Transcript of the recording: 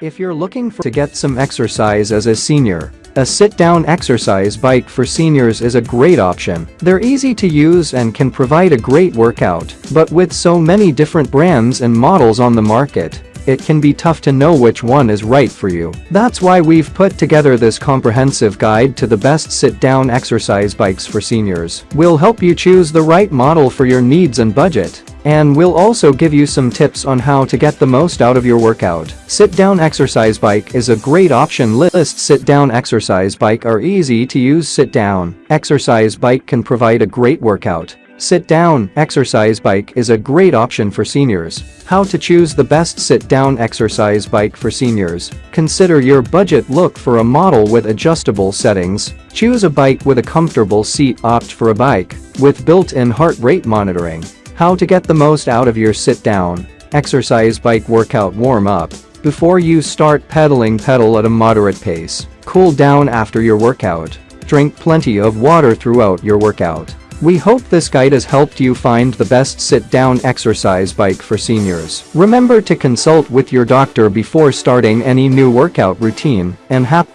If you're looking for to get some exercise as a senior, a sit-down exercise bike for seniors is a great option. They're easy to use and can provide a great workout, but with so many different brands and models on the market, it can be tough to know which one is right for you. That's why we've put together this comprehensive guide to the best sit-down exercise bikes for seniors. We'll help you choose the right model for your needs and budget. And we'll also give you some tips on how to get the most out of your workout. Sit-down exercise bike is a great option list sit-down exercise bike are easy to use sit-down. Exercise bike can provide a great workout. Sit-down exercise bike is a great option for seniors. How to choose the best sit-down exercise bike for seniors. Consider your budget look for a model with adjustable settings. Choose a bike with a comfortable seat opt for a bike with built-in heart rate monitoring. How to get the most out of your sit-down exercise bike workout warm-up. Before you start pedaling pedal at a moderate pace. Cool down after your workout. Drink plenty of water throughout your workout. We hope this guide has helped you find the best sit-down exercise bike for seniors. Remember to consult with your doctor before starting any new workout routine and happy